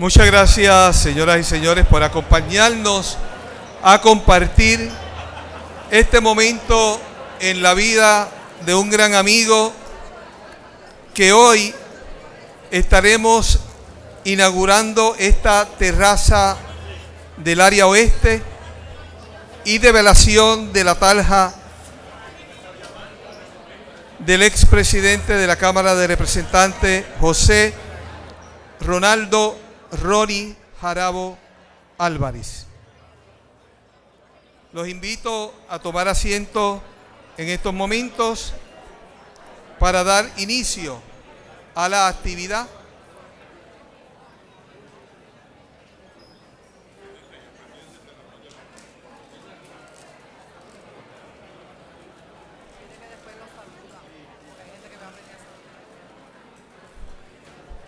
Muchas gracias, señoras y señores, por acompañarnos a compartir este momento en la vida de un gran amigo que hoy estaremos inaugurando esta terraza del área oeste y de velación de la talja del expresidente de la Cámara de Representantes, José Ronaldo Ronnie Jarabo Álvarez. Los invito a tomar asiento en estos momentos para dar inicio a la actividad.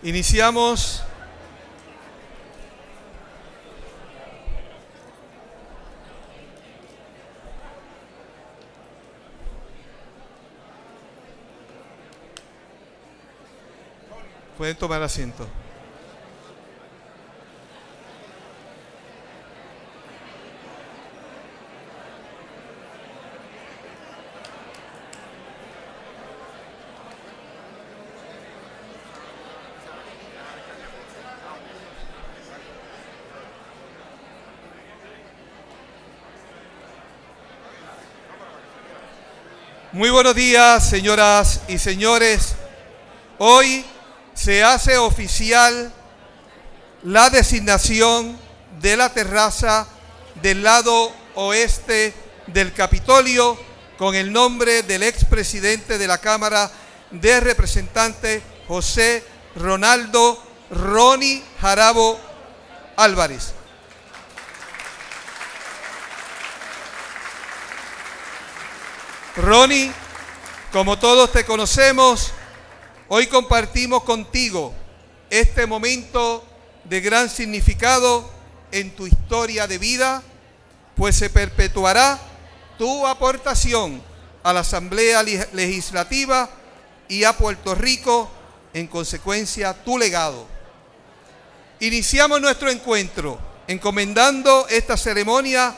Iniciamos Pueden tomar asiento. Muy buenos días, señoras y señores. Hoy se hace oficial la designación de la terraza del lado oeste del Capitolio con el nombre del expresidente de la Cámara de Representantes, José Ronaldo Ronnie Jarabo Álvarez. Ronnie, como todos te conocemos, Hoy compartimos contigo este momento de gran significado en tu historia de vida, pues se perpetuará tu aportación a la Asamblea Legislativa y a Puerto Rico, en consecuencia, tu legado. Iniciamos nuestro encuentro encomendando esta ceremonia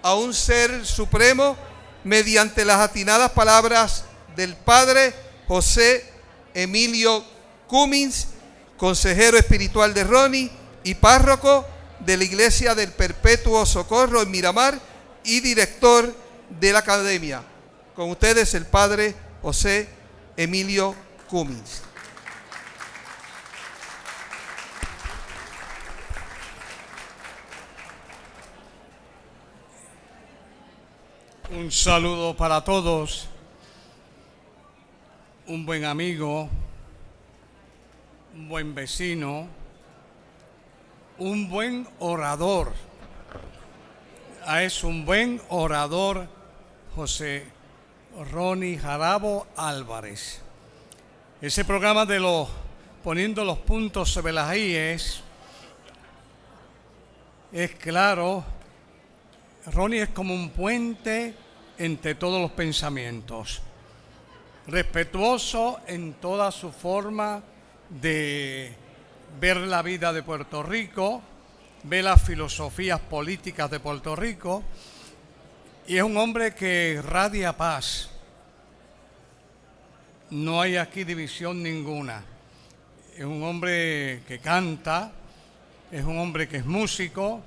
a un ser supremo mediante las atinadas palabras del Padre José Emilio Cummins, consejero espiritual de Ronnie y párroco de la Iglesia del Perpetuo Socorro en Miramar y director de la academia. Con ustedes el padre José Emilio Cummins. Un saludo para todos un buen amigo, un buen vecino, un buen orador. Es un buen orador José Ronnie Jarabo Álvarez. Ese programa de los poniendo los puntos sobre las IES es claro. Ronnie es como un puente entre todos los pensamientos respetuoso en toda su forma de ver la vida de Puerto Rico, ve las filosofías políticas de Puerto Rico y es un hombre que radia paz. No hay aquí división ninguna. Es un hombre que canta, es un hombre que es músico,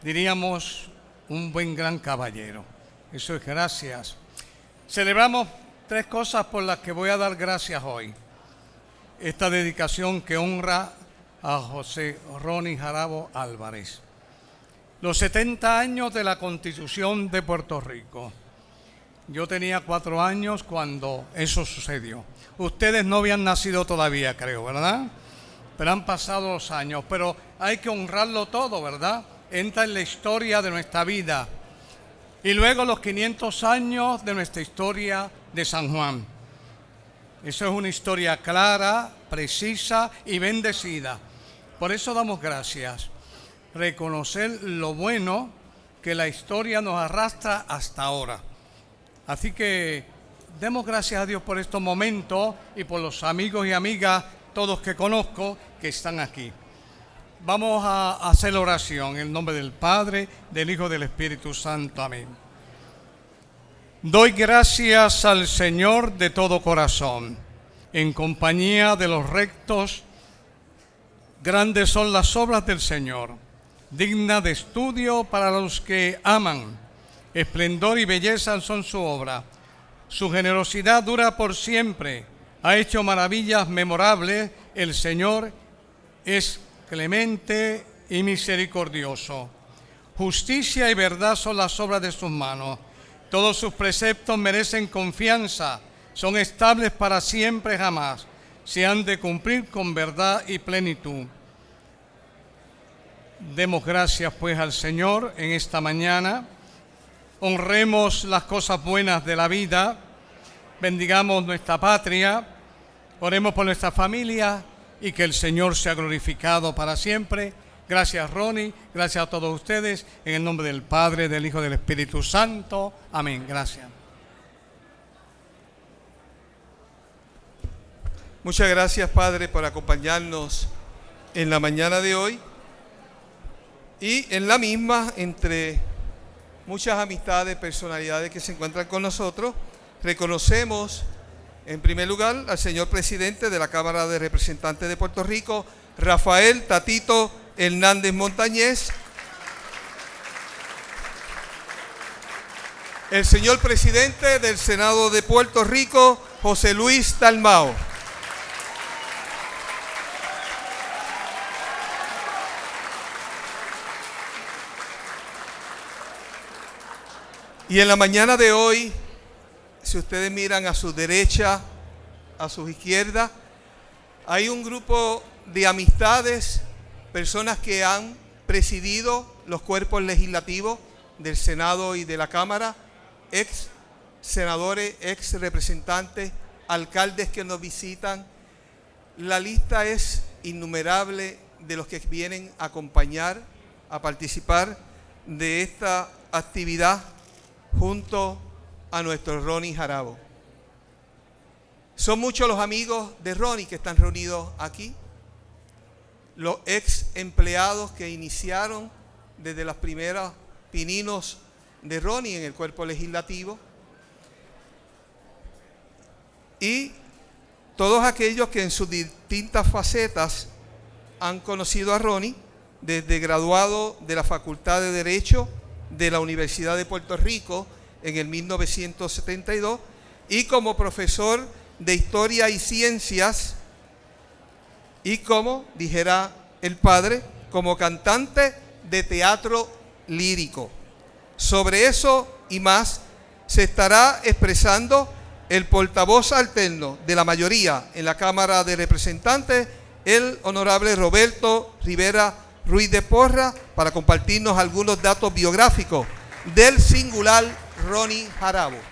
diríamos un buen gran caballero. Eso es gracias. Celebramos tres cosas por las que voy a dar gracias hoy. Esta dedicación que honra a José Ronnie Jarabo Álvarez. Los 70 años de la Constitución de Puerto Rico. Yo tenía cuatro años cuando eso sucedió. Ustedes no habían nacido todavía, creo, ¿verdad? Pero han pasado los años. Pero hay que honrarlo todo, ¿verdad? Entra en la historia de nuestra vida. Y luego los 500 años de nuestra historia de San Juan. Eso es una historia clara, precisa y bendecida. Por eso damos gracias. Reconocer lo bueno que la historia nos arrastra hasta ahora. Así que demos gracias a Dios por estos momentos y por los amigos y amigas, todos que conozco, que están aquí. Vamos a hacer oración en el nombre del Padre, del Hijo y del Espíritu Santo. Amén. Doy gracias al Señor de todo corazón, en compañía de los rectos. Grandes son las obras del Señor, digna de estudio para los que aman. Esplendor y belleza son su obra. Su generosidad dura por siempre. Ha hecho maravillas memorables. El Señor es clemente y misericordioso. Justicia y verdad son las obras de sus manos. Todos sus preceptos merecen confianza, son estables para siempre jamás. Se han de cumplir con verdad y plenitud. Demos gracias pues al Señor en esta mañana. Honremos las cosas buenas de la vida. Bendigamos nuestra patria. Oremos por nuestra familia y que el Señor sea glorificado para siempre. Gracias Ronnie, gracias a todos ustedes, en el nombre del Padre, del Hijo del Espíritu Santo. Amén. Gracias. Muchas gracias Padre por acompañarnos en la mañana de hoy y en la misma entre muchas amistades, personalidades que se encuentran con nosotros, reconocemos en primer lugar al señor presidente de la Cámara de Representantes de Puerto Rico, Rafael Tatito Hernández Montañez, el señor presidente del Senado de Puerto Rico, José Luis Talmao. Y en la mañana de hoy, si ustedes miran a su derecha, a su izquierda, hay un grupo de amistades, personas que han presidido los cuerpos legislativos del Senado y de la Cámara, ex senadores, ex representantes, alcaldes que nos visitan. La lista es innumerable de los que vienen a acompañar, a participar de esta actividad junto a nuestro Ronnie Jarabo. Son muchos los amigos de Ronnie que están reunidos aquí, los ex empleados que iniciaron desde las primeras pininos de Ronnie en el cuerpo legislativo. Y todos aquellos que en sus distintas facetas han conocido a Ronnie, desde graduado de la Facultad de Derecho de la Universidad de Puerto Rico en el 1972 y como profesor de Historia y Ciencias y como, dijera el padre, como cantante de teatro lírico. Sobre eso y más se estará expresando el portavoz alterno de la mayoría en la Cámara de Representantes, el honorable Roberto Rivera Ruiz de Porra, para compartirnos algunos datos biográficos del singular Ronnie Jarabo.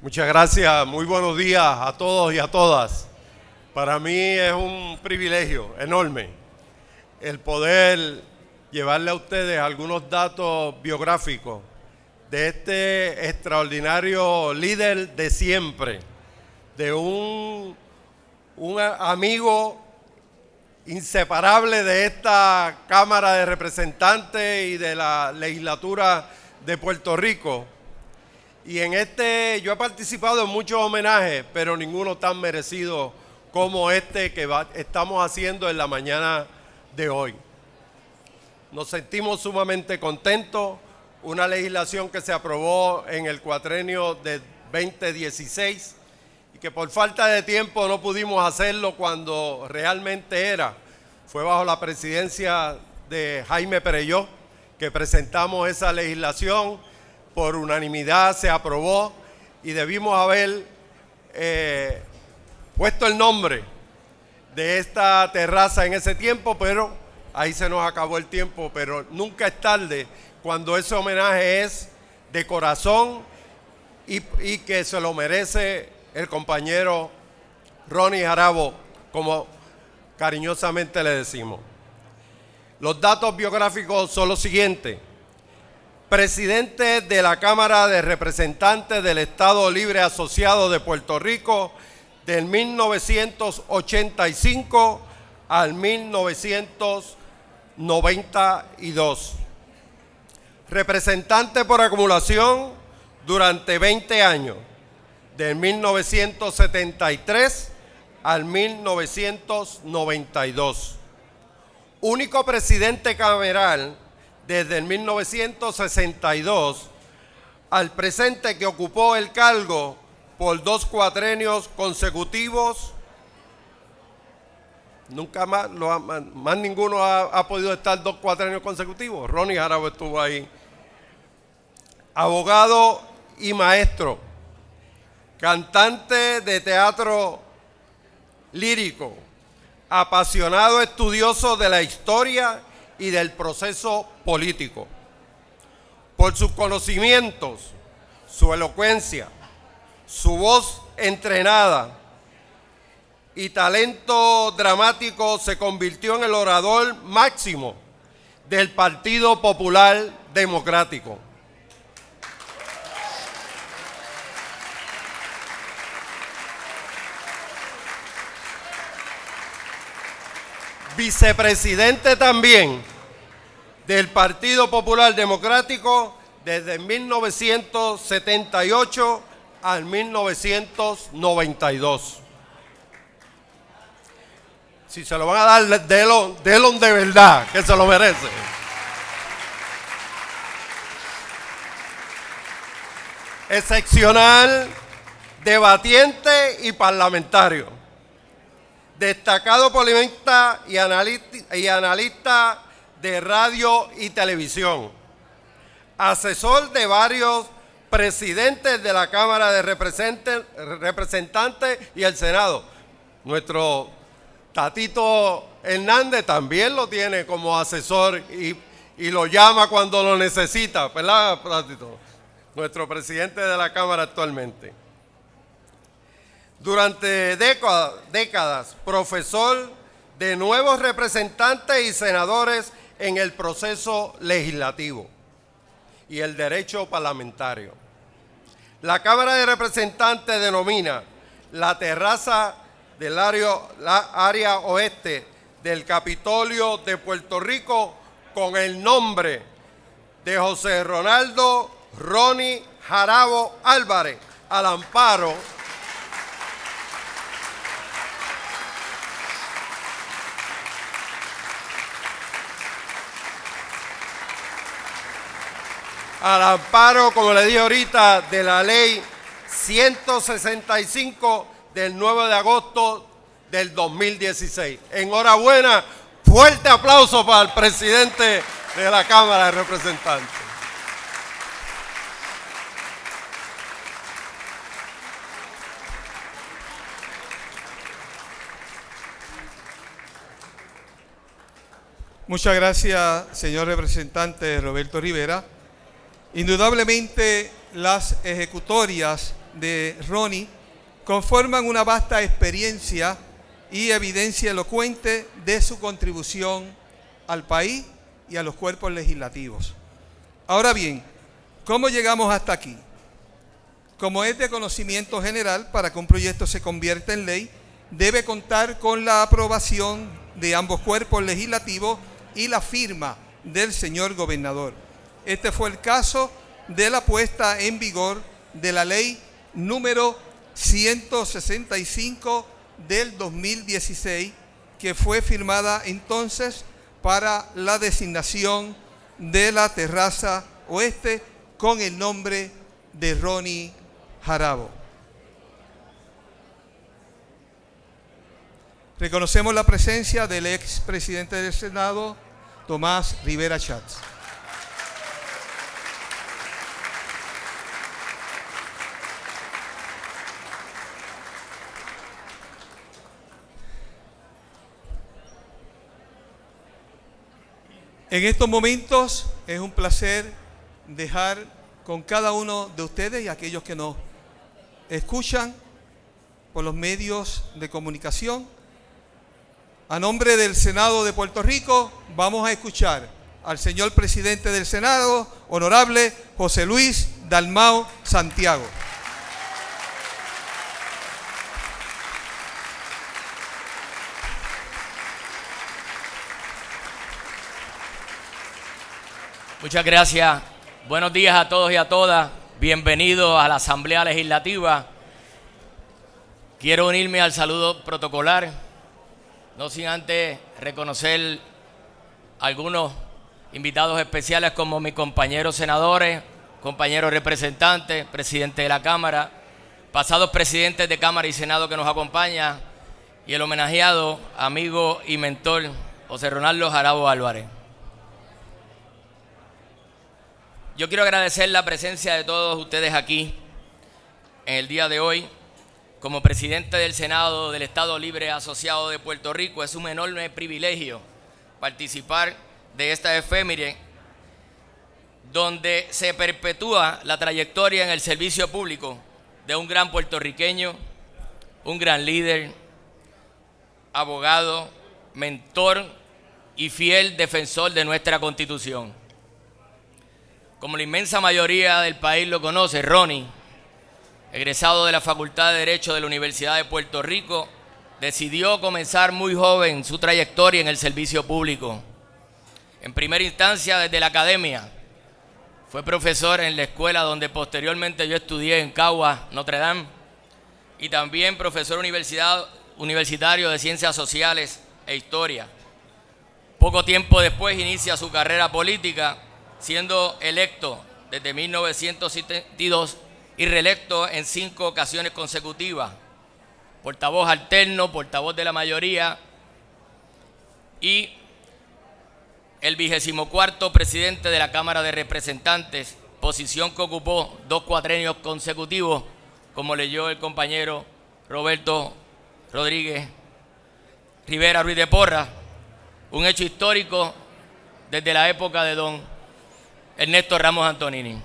Muchas gracias, muy buenos días a todos y a todas. Para mí es un privilegio enorme el poder llevarle a ustedes algunos datos biográficos de este extraordinario líder de siempre, de un, un amigo inseparable de esta Cámara de Representantes y de la legislatura de Puerto Rico. Y en este, yo he participado en muchos homenajes, pero ninguno tan merecido como este que estamos haciendo en la mañana de hoy. Nos sentimos sumamente contentos, una legislación que se aprobó en el cuatrenio de 2016 y que por falta de tiempo no pudimos hacerlo cuando realmente era. Fue bajo la presidencia de Jaime Pereyó que presentamos esa legislación, por unanimidad se aprobó y debimos haber eh, puesto el nombre de esta terraza en ese tiempo, pero ahí se nos acabó el tiempo, pero nunca es tarde cuando ese homenaje es de corazón y, y que se lo merece el compañero Ronnie Jarabo, como cariñosamente le decimos. Los datos biográficos son los siguientes. Presidente de la Cámara de Representantes del Estado Libre Asociado de Puerto Rico del 1985 al 1992. Representante por acumulación durante 20 años, del 1973 al 1992. Único presidente cameral desde el 1962 al presente que ocupó el cargo por dos cuatrenios consecutivos. Nunca más, más ninguno ha, podido estar dos cuatrenios consecutivos. Ronnie Jarabo estuvo ahí. Abogado y maestro. Cantante de teatro lírico, apasionado estudioso de la historia y del proceso político. Por sus conocimientos, su elocuencia, su voz entrenada y talento dramático se convirtió en el orador máximo del Partido Popular Democrático. Vicepresidente también del Partido Popular Democrático desde 1978 al 1992. Si se lo van a dar, délo, de verdad, que se lo merece. Excepcional, debatiente y parlamentario destacado polemista y analista, de radio y televisión, asesor de varios presidentes de la Cámara de Representantes y el Senado. Nuestro Tatito Hernández también lo tiene como asesor y, y lo llama cuando lo necesita, ¿verdad, Tatito? Nuestro presidente de la Cámara actualmente. Durante décadas, profesor de nuevos representantes y senadores en el proceso legislativo y el derecho parlamentario. La Cámara de Representantes denomina la terraza del área, oeste del Capitolio de Puerto Rico con el nombre de José Ronaldo Ronnie Jarabo Álvarez al amparo al amparo, como le dije ahorita, de la ley 165 del 9 de agosto del 2016. Enhorabuena, fuerte aplauso para el presidente de la Cámara de Representantes. Muchas gracias, señor representante Roberto Rivera. Indudablemente las ejecutorias de Ronnie conforman una vasta experiencia y evidencia elocuente de su contribución al país y a los cuerpos legislativos. Ahora bien, ¿cómo llegamos hasta aquí? Como es de conocimiento general, para que un proyecto se convierta en ley, debe contar con la aprobación de ambos cuerpos legislativos y la firma del señor gobernador. Este fue el caso de la puesta en vigor de la ley número 165 del 2016, que fue firmada entonces para la designación de la terraza oeste con el nombre de Ronnie Jarabo. Reconocemos la presencia del ex presidente del Senado, Tomás Rivera Chats. En estos momentos es un placer dejar con cada uno de ustedes y aquellos que nos escuchan por los medios de comunicación. A nombre del Senado de Puerto Rico vamos a escuchar al señor presidente del Senado, honorable José Luis Dalmao Santiago. Muchas gracias. Buenos días a todos y a todas. Bienvenidos a la Asamblea Legislativa. Quiero unirme al saludo protocolar, no sin antes reconocer algunos invitados especiales como mis compañeros senadores, compañeros representantes, presidente de la Cámara, pasados presidentes de Cámara y Senado que nos acompañan y el homenajeado, amigo y mentor José Ronaldo Jarabo Álvarez. Yo quiero agradecer la presencia de todos ustedes aquí en el día de hoy. Como presidente del Senado del Estado Libre Asociado de Puerto Rico, es un enorme privilegio participar de esta efeméride donde se perpetúa la trayectoria en el servicio público de un gran puertorriqueño, un gran líder, abogado, mentor y fiel defensor de nuestra constitución. Como la inmensa mayoría del país lo conoce, Ronnie, egresado de la Facultad de Derecho de la Universidad de Puerto Rico, decidió comenzar muy joven su trayectoria en el servicio público. En primera instancia desde la academia. Fue profesor en la escuela donde posteriormente yo estudié en Cagua, Notre Dame, y también profesor universitario de Ciencias Sociales e Historia. Poco tiempo después inicia su carrera política siendo electo desde 1972 y reelecto en cinco ocasiones consecutivas. Portavoz alterno, portavoz de la mayoría y el vigésimo cuarto presidente de la Cámara de Representantes, posición que ocupó dos cuatrenios consecutivos, como leyó el compañero Roberto Rodríguez Rivera Ruiz de Porra, un hecho histórico desde la época de don Ernesto Ramos Antonini.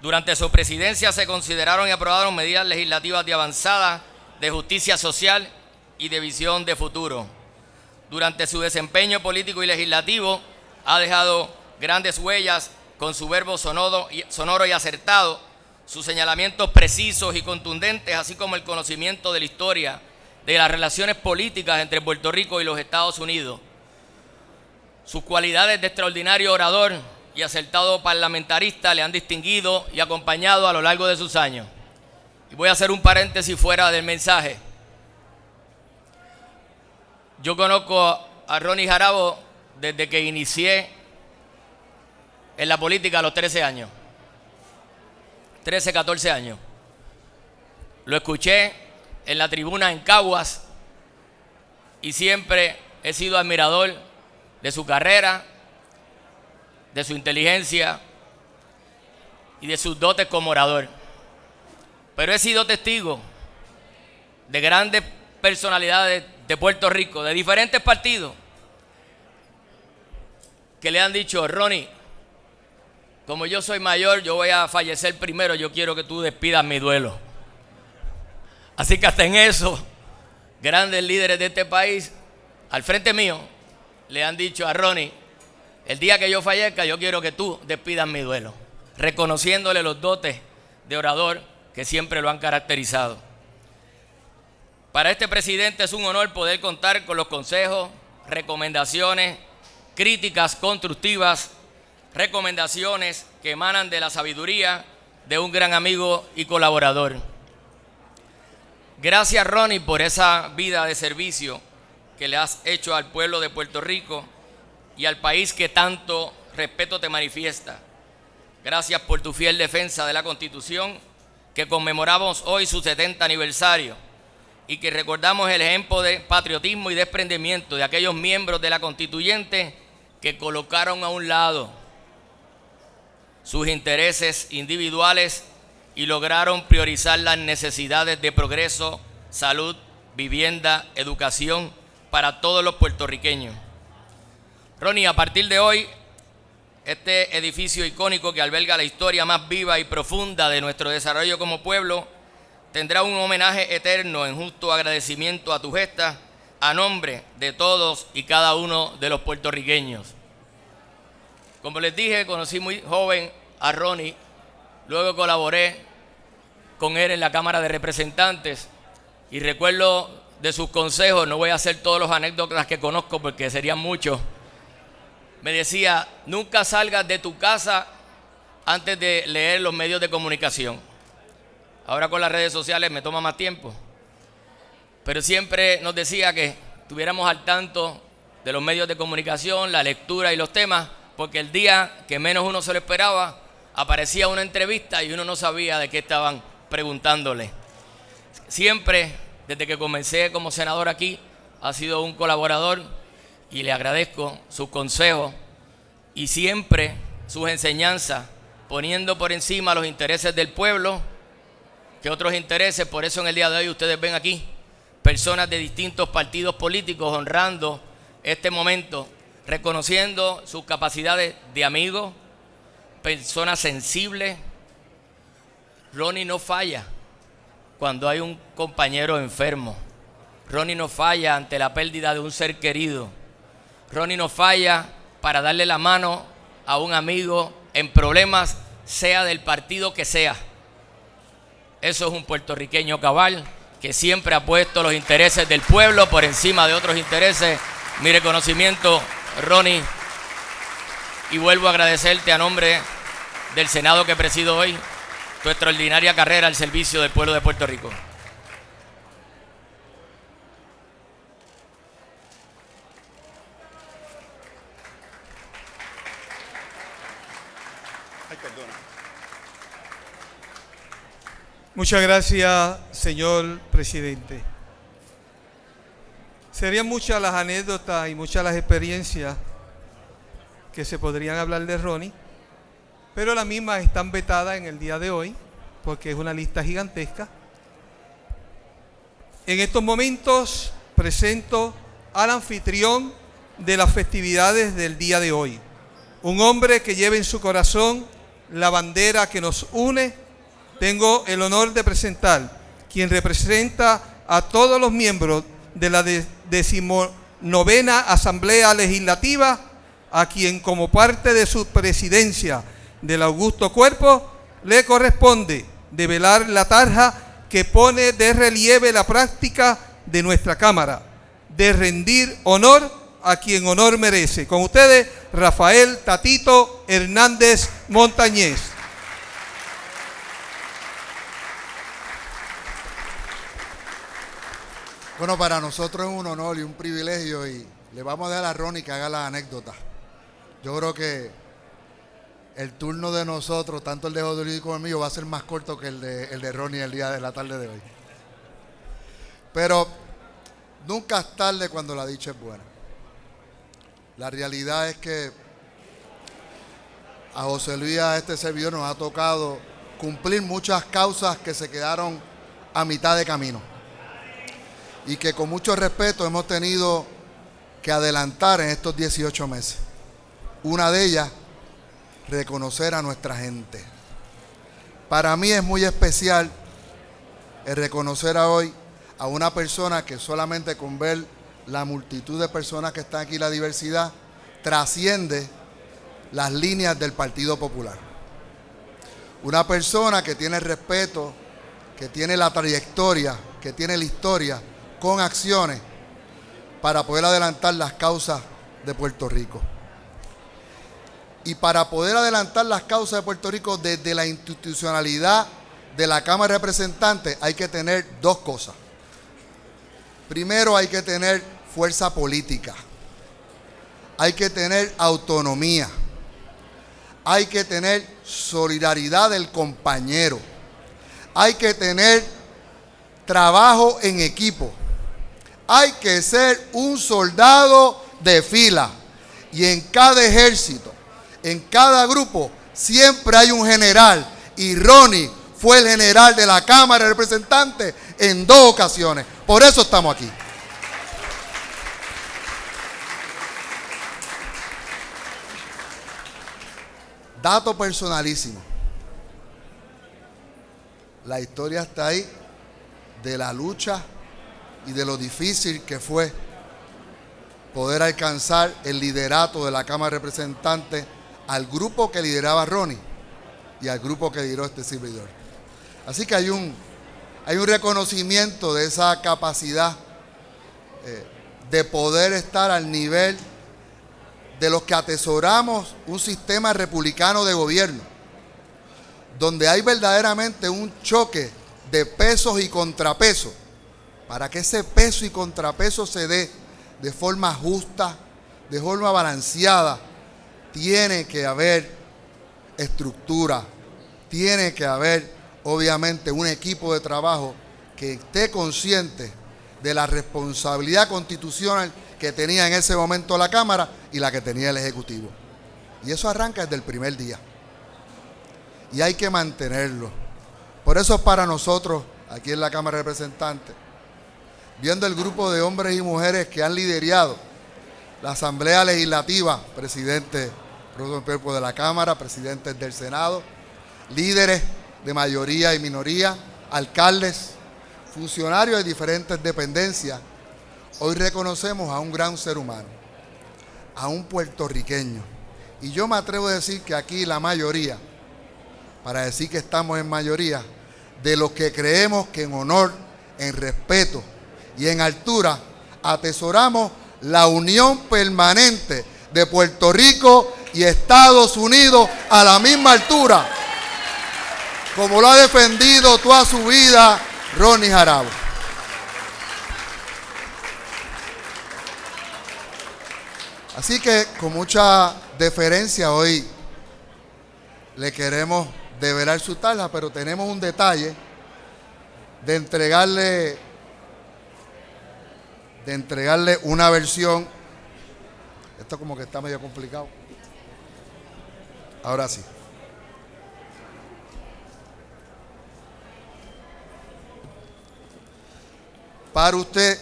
Durante su presidencia se consideraron y aprobaron medidas legislativas de avanzada de justicia social y de visión de futuro. Durante su desempeño político y legislativo ha dejado grandes huellas con su verbo sonoro y, acertado, sus señalamientos precisos y contundentes, así como el conocimiento de la historia de las relaciones políticas entre Puerto Rico y los Estados Unidos. Sus cualidades de extraordinario orador, y acertado parlamentarista le han distinguido y acompañado a lo largo de sus años. Y voy a hacer un paréntesis fuera del mensaje. Yo conozco a Ronnie Jarabo desde que inicié en la política a los 13 años. 13, 14 años. Lo escuché en la tribuna en Caguas y siempre he sido admirador de su carrera, de su inteligencia y de sus dotes como orador. Pero he sido testigo de grandes personalidades de Puerto Rico, de diferentes partidos, que le han dicho, Ronnie, como yo soy mayor, yo voy a fallecer primero, yo quiero que tú despidas mi duelo. Así que hasta en eso, grandes líderes de este país, al frente mío, le han dicho a Ronnie, el día que yo fallezca, yo quiero que tú despidas mi duelo, reconociéndole los dotes de orador que siempre lo han caracterizado. Para este presidente es un honor poder contar con los consejos, recomendaciones, críticas constructivas, recomendaciones que emanan de la sabiduría de un gran amigo y colaborador. Gracias Ronnie por esa vida de servicio que le has hecho al pueblo de Puerto Rico y al país que tanto respeto te manifiesta. Gracias por tu fiel defensa de la Constitución, que conmemoramos hoy su 70 aniversario y que recordamos el ejemplo de patriotismo y desprendimiento de aquellos miembros de la constituyente que colocaron a un lado sus intereses individuales y lograron priorizar las necesidades de progreso, salud, vivienda, educación para todos los puertorriqueños. Ronnie, a partir de hoy este edificio icónico que alberga la historia más viva y profunda de nuestro desarrollo como pueblo, tendrá un homenaje eterno en justo agradecimiento a tu gesta a nombre de todos y cada uno de los puertorriqueños. Como les dije, conocí muy joven a Ronnie, luego colaboré con él en la Cámara de Representantes y recuerdo de sus consejos, no voy a hacer todos los anécdotas que conozco porque serían muchos, me decía, nunca salgas de tu casa antes de leer los medios de comunicación. Ahora con las redes sociales me toma más tiempo. Pero siempre nos decía que estuviéramos al tanto de los medios de comunicación, la lectura y los temas, porque el día que menos uno se lo esperaba, aparecía una entrevista y uno no sabía de qué estaban preguntándole. Siempre, desde que comencé como senador aquí, ha sido un colaborador y le agradezco sus consejos y siempre sus enseñanzas, poniendo por encima los intereses del pueblo que otros intereses. Por eso en el día de hoy ustedes ven aquí personas de distintos partidos políticos honrando este momento, reconociendo sus capacidades de amigo, personas sensibles. Ronnie no falla cuando hay un compañero enfermo. Ronnie no falla ante la pérdida de un ser querido. Ronnie no falla para darle la mano a un amigo en problemas, sea del partido que sea. Eso es un puertorriqueño cabal que siempre ha puesto los intereses del pueblo por encima de otros intereses. Mi reconocimiento, Ronnie, y vuelvo a agradecerte a nombre del Senado que presido hoy tu extraordinaria carrera al servicio del pueblo de Puerto Rico. Muchas gracias, señor presidente. Serían muchas las anécdotas y muchas las experiencias que se podrían hablar de Ronnie, pero las mismas están vetadas en el día de hoy, porque es una lista gigantesca. En estos momentos presento al anfitrión de las festividades del día de hoy, un hombre que lleva en su corazón la bandera que nos une. Tengo el honor de presentar quien representa a todos los miembros de la decimonovena Asamblea Legislativa, a quien como parte de su presidencia del Augusto Cuerpo le corresponde develar la tarja que pone de relieve la práctica de nuestra Cámara, de rendir honor a quien honor merece. Con ustedes, Rafael Tatito Hernández Montañez. Bueno, para nosotros es un honor y un privilegio y le vamos a dar a Ronnie que haga la anécdota. Yo creo que el turno de nosotros, tanto el de José como el mío, va a ser más corto que el de, el de Ronnie el día de la tarde de hoy. Pero nunca es tarde cuando la dicha es buena. La realidad es que a José Luis, a este servidor, nos ha tocado cumplir muchas causas que se quedaron a mitad de camino. Y que con mucho respeto hemos tenido que adelantar en estos 18 meses. Una de ellas reconocer a nuestra gente. Para mí es muy especial el reconocer a hoy a una persona que solamente con ver la multitud de personas que están aquí, la diversidad, trasciende las líneas del Partido Popular. Una persona que tiene respeto, que tiene la trayectoria, que tiene la historia, con acciones para poder adelantar las causas de Puerto Rico. Y para poder adelantar las causas de Puerto Rico desde la institucionalidad de la Cámara de Representantes hay que tener dos cosas. Primero hay que tener fuerza política. Hay que tener autonomía. Hay que tener solidaridad del compañero. Hay que tener trabajo en equipo. Hay que ser un soldado de fila. Y en cada ejército en cada grupo siempre hay un general y Ronnie fue el general de la Cámara de Representantes en dos ocasiones. Por eso estamos aquí. Dato personalísimo. La historia está ahí de la lucha y de lo difícil que fue poder alcanzar el liderato de la Cámara de Representantes al grupo que lideraba Ronnie y al grupo que lideró este servidor. Así que hay un, hay un reconocimiento de esa capacidad eh, de poder estar al nivel de los que atesoramos un sistema republicano de gobierno, donde hay verdaderamente un choque de pesos y contrapesos, para que ese peso y contrapeso se dé de forma justa, de forma balanceada, tiene que haber estructura, tiene que haber obviamente un equipo de trabajo que esté consciente de la responsabilidad constitucional que tenía en ese momento la Cámara y la que tenía el Ejecutivo. Y eso arranca desde el primer día. Y hay que mantenerlo. Por eso para nosotros, aquí en la Cámara de Representantes, viendo el grupo de hombres y mujeres que han liderado la Asamblea Legislativa, presidente de la Cámara, presidentes del Senado, líderes de mayoría y minoría, alcaldes, funcionarios de diferentes dependencias, hoy reconocemos a un gran ser humano, a un puertorriqueño. Y yo me atrevo a decir que aquí la mayoría, para decir que estamos en mayoría, de los que creemos que en honor, en respeto y en altura, atesoramos la unión permanente de Puerto Rico y Estados Unidos a la misma altura, como lo ha defendido toda su vida Ronnie Jarabo. Así que con mucha deferencia hoy le queremos develar su tala, pero tenemos un detalle de entregarle de entregarle una versión. Esto como que está medio complicado. Ahora sí. Para usted,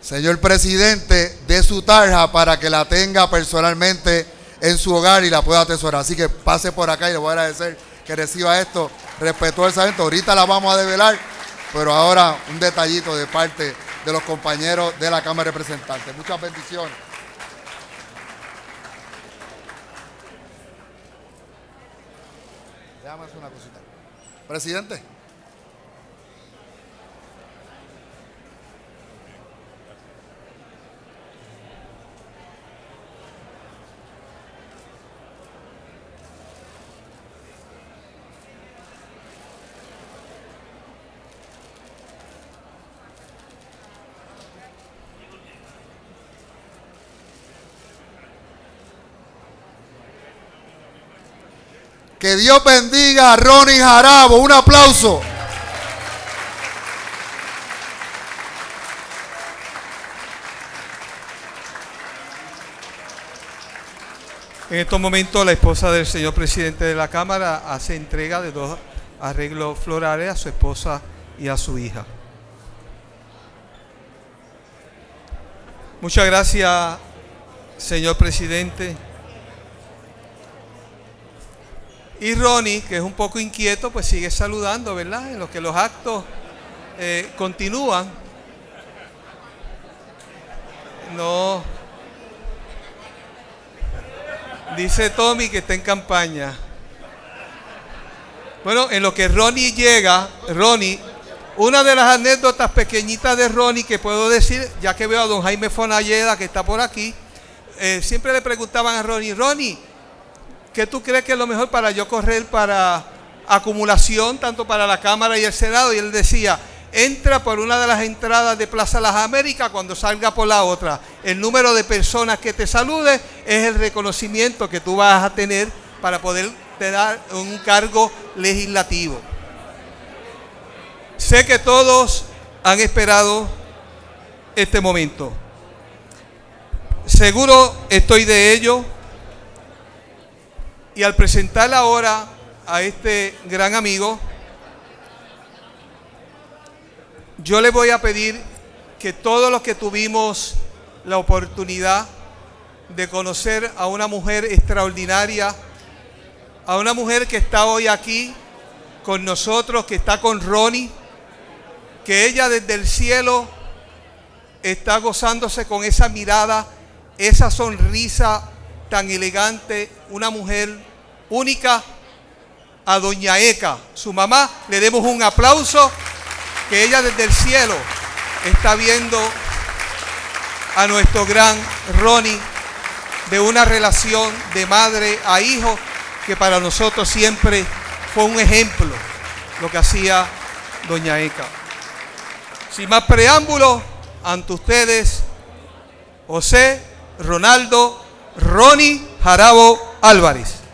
señor presidente, de su tarja para que la tenga personalmente en su hogar y la pueda atesorar. Así que pase por acá y le voy a agradecer que reciba esto respetuosamente. Ahorita la vamos a develar, pero ahora un detallito de parte de los compañeros de la Cámara de Representantes. Muchas bendiciones. Déjame hacer una cosita. Presidente. Que Dios bendiga a Ronnie Jarabo. Un aplauso. En estos momentos la esposa del señor presidente de la Cámara hace entrega de dos arreglos florales a su esposa y a su hija. Muchas gracias, señor presidente. Y Ronnie, que es un poco inquieto, pues sigue saludando, ¿verdad? En lo que los actos eh, continúan. No. Dice Tommy que está en campaña. Bueno, en lo que Ronnie llega, Ronnie, una de las anécdotas pequeñitas de Ronnie que puedo decir, ya que veo a don Jaime Fonalleda que está por aquí, eh, siempre le preguntaban a Ronnie, Ronnie, ¿qué tú crees que es lo mejor para yo correr para acumulación, tanto para la Cámara y el Senado? Y él decía, entra por una de las entradas de Plaza Las Américas cuando salga por la otra. El número de personas que te salude es el reconocimiento que tú vas a tener para poder dar un cargo legislativo. Sé que todos han esperado este momento. Seguro estoy de ello y al presentar ahora a este gran amigo, yo le voy a pedir que todos los que tuvimos la oportunidad de conocer a una mujer extraordinaria a una mujer que está hoy aquí con nosotros, que está con Ronnie, que ella desde el cielo está gozándose con esa mirada, esa sonrisa tan elegante, una mujer única, a doña Eka, su mamá, le demos un aplauso, que ella desde el cielo está viendo a nuestro gran Ronnie de una relación de madre a hijo que para nosotros siempre fue un ejemplo lo que hacía doña Eka. Sin más preámbulos, ante ustedes, José Ronaldo Ronnie Jarabo Álvarez.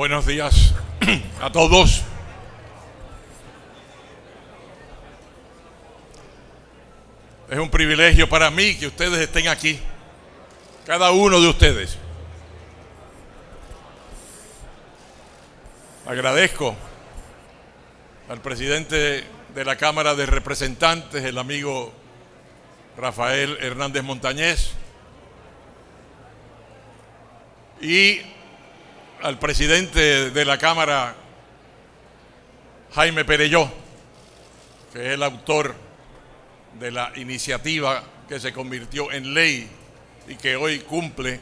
Buenos días a todos. Es un privilegio para mí que ustedes estén aquí, cada uno de ustedes. Agradezco al presidente de la Cámara de Representantes, el amigo Rafael Hernández Montañez, y al presidente de la Cámara, Jaime Pereyó, que es el autor de la iniciativa que se convirtió en ley y que hoy cumple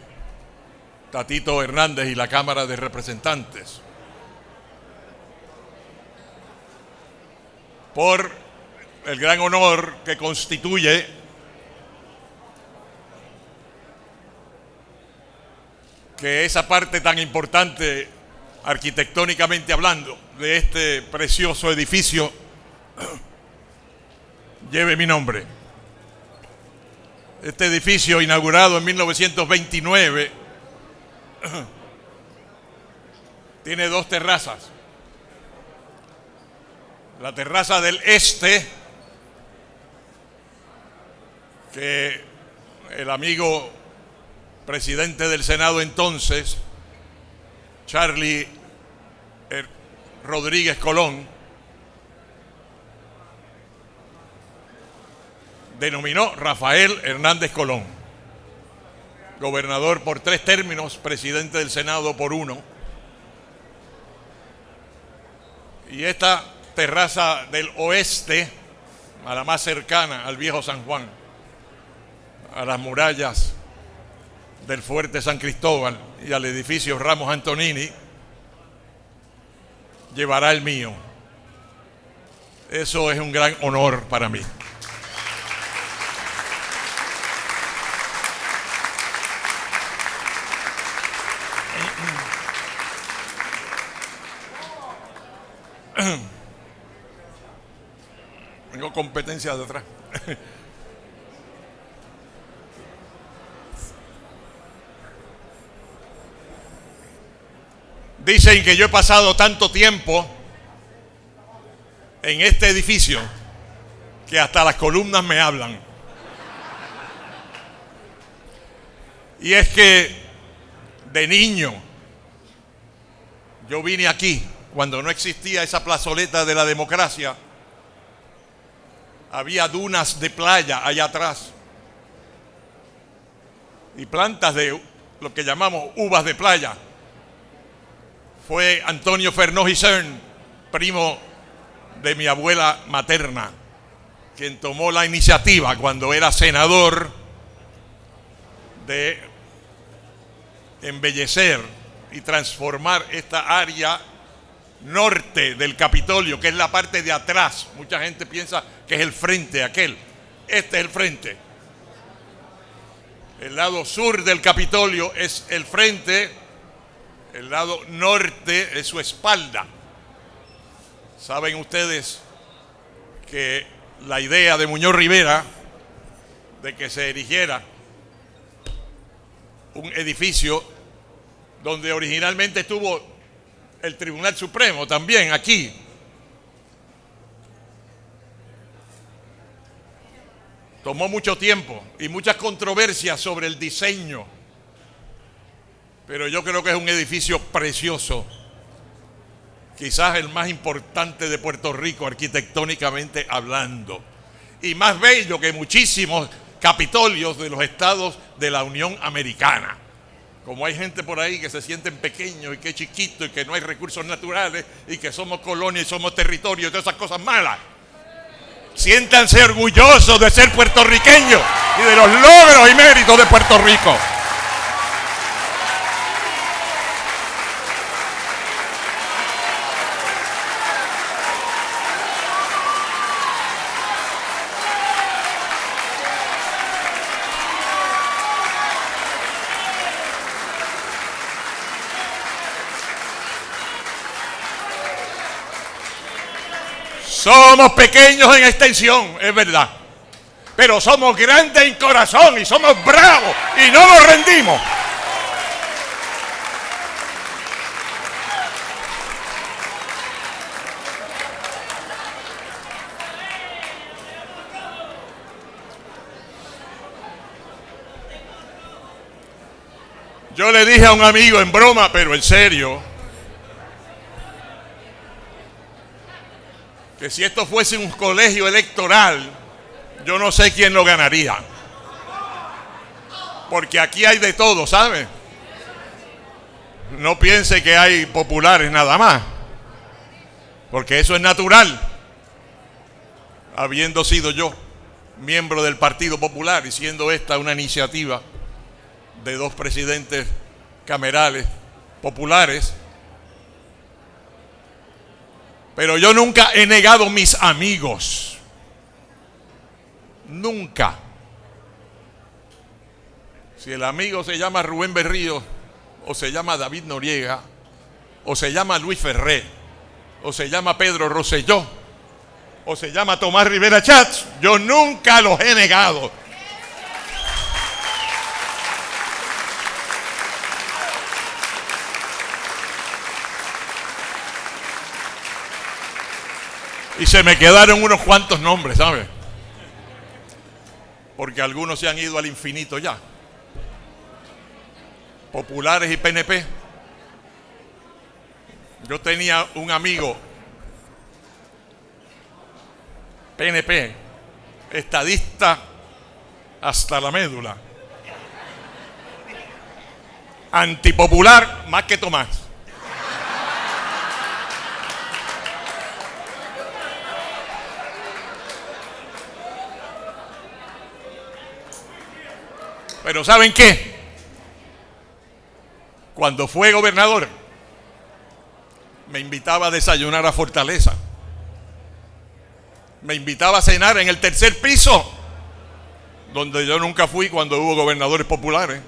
Tatito Hernández y la Cámara de Representantes. Por el gran honor que constituye que esa parte tan importante, arquitectónicamente hablando, de este precioso edificio lleve mi nombre. Este edificio inaugurado en 1929 tiene dos terrazas. La terraza del este, que el amigo presidente del Senado entonces, Charlie Rodríguez Colón, denominó Rafael Hernández Colón, gobernador por tres términos, presidente del Senado por uno. Y esta terraza del oeste, a la más cercana al viejo San Juan, a las murallas del Fuerte San Cristóbal y al edificio Ramos Antonini, llevará el mío. Eso es un gran honor para mí. Tengo competencia de Dicen que yo he pasado tanto tiempo en este edificio que hasta las columnas me hablan. Y es que de niño yo vine aquí cuando no existía esa plazoleta de la democracia. Había dunas de playa allá atrás y plantas de lo que llamamos uvas de playa fue Antonio Fernández Cern, primo de mi abuela materna, quien tomó la iniciativa cuando era senador de embellecer y transformar esta área norte del Capitolio, que es la parte de atrás. Mucha gente piensa que es el frente aquel. Este es el frente. El lado sur del Capitolio es el frente el lado norte es su espalda. Saben ustedes que la idea de Muñoz Rivera de que se erigiera un edificio donde originalmente estuvo el Tribunal Supremo también aquí. Tomó mucho tiempo y muchas controversias sobre el diseño, pero yo creo que es un edificio precioso, quizás el más importante de Puerto Rico arquitectónicamente hablando, y más bello que muchísimos capitolios de los estados de la Unión Americana. Como hay gente por ahí que se sienten pequeños y que es chiquito y que no hay recursos naturales y que somos colonia y somos territorio y todas esas cosas malas. Siéntanse orgullosos de ser puertorriqueños y de los logros y méritos de Puerto Rico. Somos pequeños en extensión, es verdad. Pero somos grandes en corazón y somos bravos y no nos rendimos. Yo le dije a un amigo en broma, pero en serio, si esto fuese un colegio electoral, yo no sé quién lo ganaría. Porque aquí hay de todo, ¿sabe? No piense que hay populares nada más. Porque eso es natural. Habiendo sido yo miembro del Partido Popular y siendo esta una iniciativa de dos presidentes camerales populares, pero yo nunca he negado mis amigos. Nunca. Si el amigo se llama Rubén Berrío, o se llama David Noriega, o se llama Luis Ferré, o se llama Pedro Rosselló, o se llama Tomás Rivera Chats, yo nunca los he negado. Y se me quedaron unos cuantos nombres, ¿sabes? Porque algunos se han ido al infinito ya. Populares y PNP. Yo tenía un amigo PNP, estadista hasta la médula, antipopular más que Tomás. Pero ¿saben qué? Cuando fue gobernador, me invitaba a desayunar a Fortaleza. Me invitaba a cenar en el tercer piso, donde yo nunca fui cuando hubo gobernadores populares.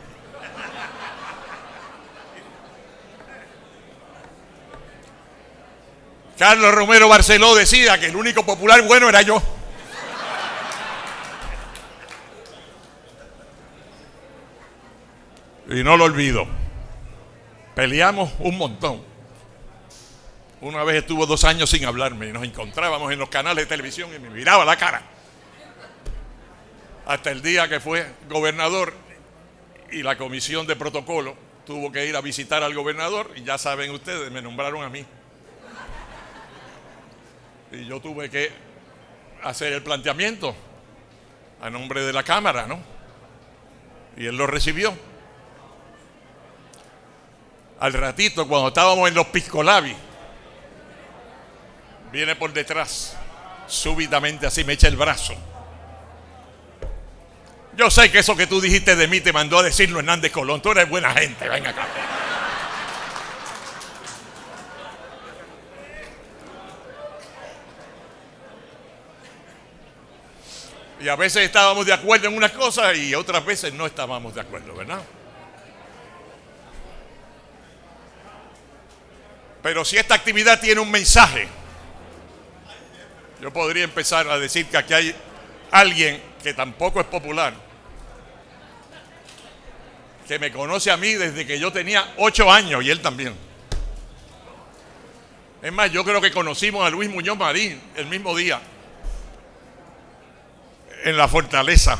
Carlos Romero Barceló decía que el único popular bueno era yo. Y no lo olvido. Peleamos un montón. Una vez estuvo dos años sin hablarme y nos encontrábamos en los canales de televisión y me miraba la cara. Hasta el día que fue gobernador y la comisión de protocolo tuvo que ir a visitar al gobernador y ya saben ustedes, me nombraron a mí. Y yo tuve que hacer el planteamiento a nombre de la Cámara, ¿no? Y él lo recibió. Al ratito, cuando estábamos en los piscolabis, viene por detrás, súbitamente así me echa el brazo. Yo sé que eso que tú dijiste de mí te mandó a decirlo Hernández Colón. Tú eres buena gente, venga acá. Y a veces estábamos de acuerdo en unas cosas y otras veces no estábamos de acuerdo, ¿verdad? Pero si esta actividad tiene un mensaje, yo podría empezar a decir que aquí hay alguien que tampoco es popular, que me conoce a mí desde que yo tenía ocho años y él también. Es más, yo creo que conocimos a Luis Muñoz Marín el mismo día en la fortaleza.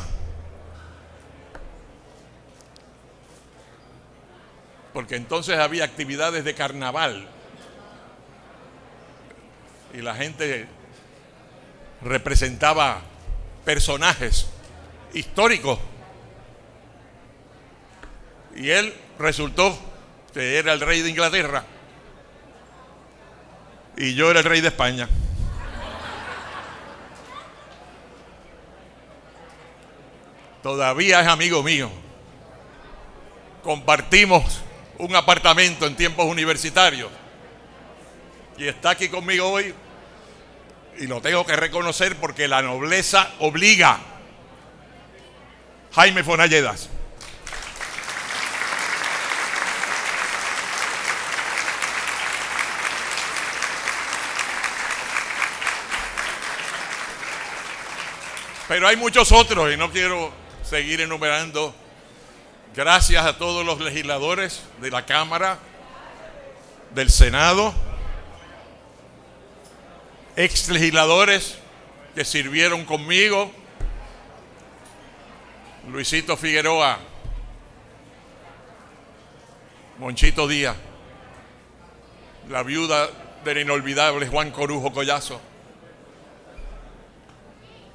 Porque entonces había actividades de carnaval y la gente representaba personajes históricos. Y él resultó que era el rey de Inglaterra y yo era el rey de España. Todavía es amigo mío. Compartimos un apartamento en tiempos universitarios. Y está aquí conmigo hoy. Y lo tengo que reconocer porque la nobleza obliga. Jaime Fonalledas. Pero hay muchos otros y no quiero seguir enumerando. Gracias a todos los legisladores de la Cámara, del Senado, ex legisladores que sirvieron conmigo, Luisito Figueroa, Monchito Díaz, la viuda del inolvidable Juan Corujo Collazo,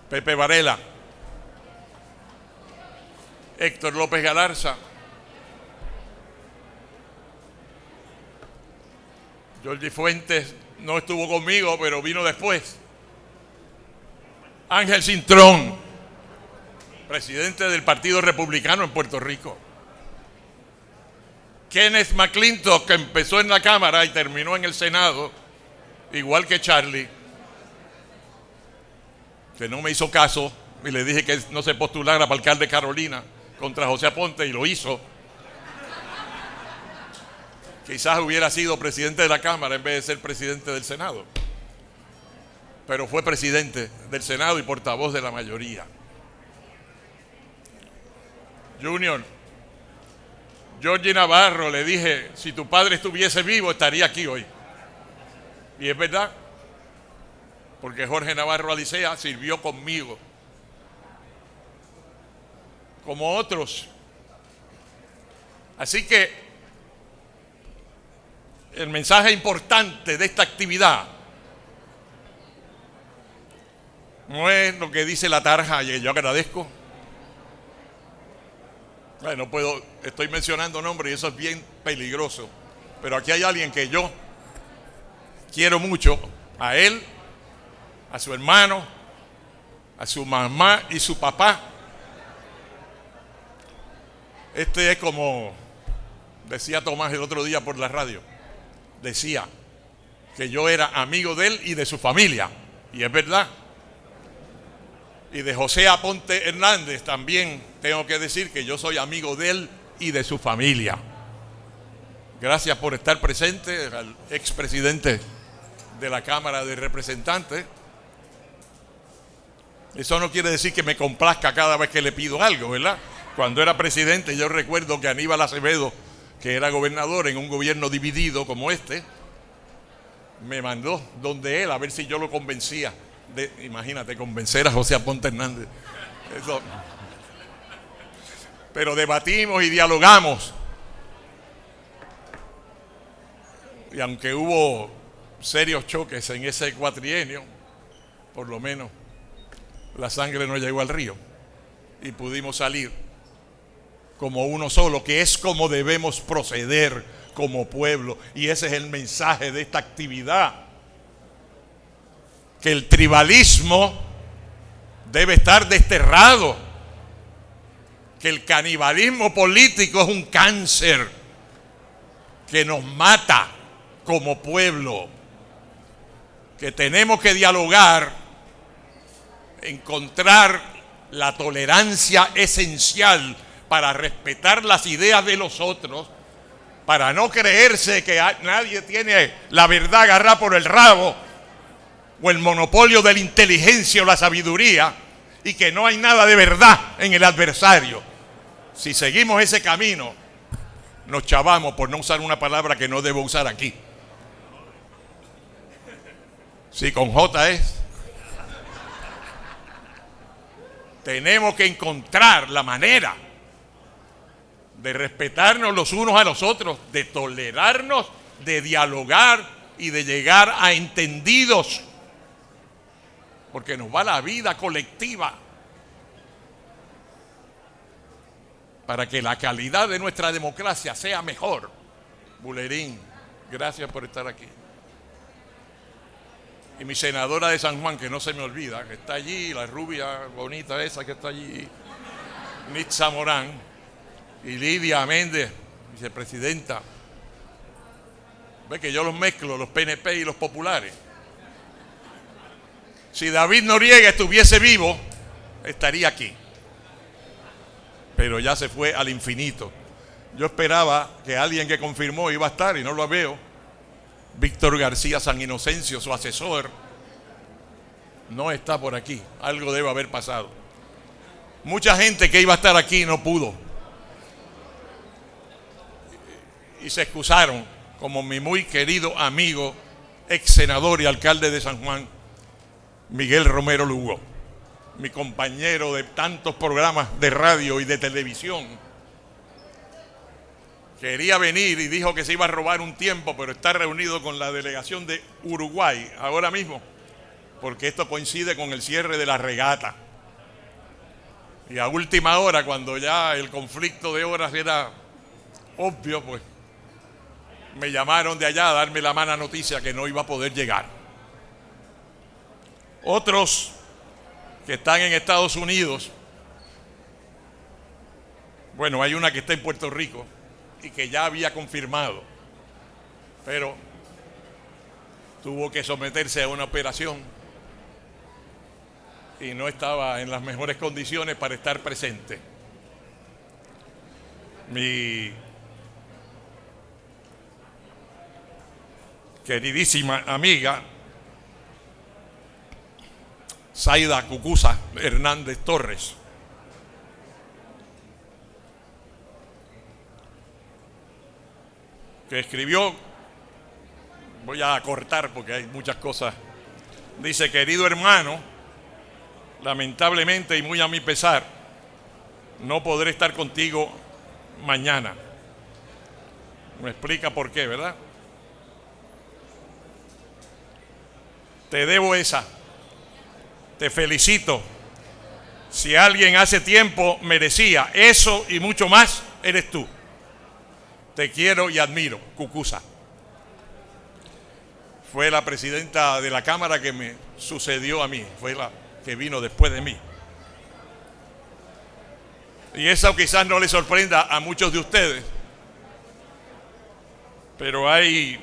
Pepe Varela, Héctor López Galarza, Jordi Fuentes no estuvo conmigo, pero vino después. Ángel Cintrón, presidente del Partido Republicano en Puerto Rico. Kenneth McClintock, que empezó en la Cámara y terminó en el Senado, igual que Charlie que no me hizo caso y le dije que no se postulara para alcalde de Carolina contra José Aponte y lo hizo. Quizás hubiera sido presidente de la Cámara en vez de ser presidente del Senado. Pero fue presidente del Senado y portavoz de la mayoría. Junior, Georgie Navarro le dije, si tu padre estuviese vivo estaría aquí hoy. Y es verdad, porque Jorge Navarro Alicea sirvió conmigo, como otros. Así que el mensaje importante de esta actividad no es lo que dice la tarja y yo agradezco. no puedo, estoy mencionando nombres y eso es bien peligroso. Pero aquí hay alguien que yo quiero mucho, a él a su hermano, a su mamá y su papá. Este es como decía Tomás el otro día por la radio. Decía que yo era amigo de él y de su familia. Y es verdad. Y de José Aponte Hernández también tengo que decir que yo soy amigo de él y de su familia. Gracias por estar presente al expresidente de la Cámara de Representantes. Eso no quiere decir que me complazca cada vez que le pido algo, ¿verdad? Cuando era presidente yo recuerdo que Aníbal Acevedo, que era gobernador en un gobierno dividido como este, me mandó donde él a ver si yo lo convencía. Imagínate, convencer a José Aponte Hernández. Pero debatimos y dialogamos. Y aunque hubo serios choques en ese cuatrienio, por lo menos la sangre no llegó al río y pudimos salir como uno solo, que es como debemos proceder como pueblo. Y ese es el mensaje de esta actividad. Que el tribalismo debe estar desterrado. Que el canibalismo político es un cáncer que nos mata como pueblo. Que tenemos que dialogar encontrar la tolerancia esencial para respetar las ideas de los otros, para no creerse que nadie tiene la verdad agarrada por el rabo o el monopolio de la inteligencia o la sabiduría y que no hay nada de verdad en el adversario, si seguimos ese camino, nos chavamos por no usar una palabra que no debo usar aquí. Si con J es. Tenemos que encontrar la manera de respetarnos los unos a los otros, de tolerarnos, de dialogar y de llegar a entendidos. Porque nos va la vida colectiva. Para que la calidad de nuestra democracia sea mejor. Bulerín, gracias por estar aquí. Y mi senadora de San Juan, que no se me olvida, que está allí, la rubia bonita esa que está allí, Nitza Morán, y Lidia Méndez, vicepresidenta. Ve que yo los mezclo, los PNP y los populares. Si David Noriega estuviese vivo, estaría aquí. Pero ya se fue al infinito. Yo esperaba que alguien que confirmó iba a estar y no lo veo. Víctor García San Inocencio, su asesor, no está por aquí. Algo debe haber pasado. Mucha gente que iba a estar aquí no pudo. Y se excusaron, como mi muy querido amigo, ex senador y alcalde de San Juan, Miguel Romero Lugo, mi compañero de tantos programas de radio y de televisión quería venir y dijo que se iba a robar un tiempo, pero está reunido con la delegación de Uruguay ahora mismo, porque esto coincide con el cierre de la regata. Y a última hora, cuando ya el conflicto de horas era obvio, pues me llamaron de allá a darme la mala noticia que no iba a poder llegar. Otros que están en Estados Unidos, bueno, hay una que está en Puerto Rico, y que ya había confirmado, pero tuvo que someterse a una operación y no estaba en las mejores condiciones para estar presente. Mi queridísima amiga Zaida Cucusa Hernández Torres que escribió, voy a cortar porque hay muchas cosas, dice, querido hermano, lamentablemente y muy a mi pesar, no podré estar contigo mañana. Me explica por qué, ¿verdad? Te debo esa. Te felicito. Si alguien hace tiempo merecía eso y mucho más, eres tú. Te quiero y admiro, Cucusa. Fue la presidenta de la Cámara que me sucedió a mí, fue la que vino después de mí. Y eso quizás no le sorprenda a muchos de ustedes, pero hay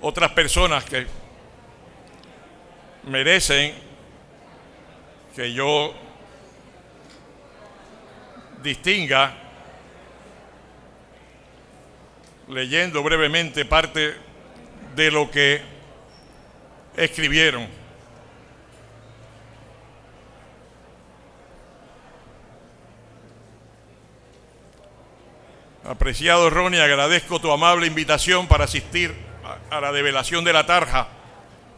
otras personas que merecen que yo distinga leyendo brevemente parte de lo que escribieron. Apreciado Ronnie, agradezco tu amable invitación para asistir a la develación de la tarja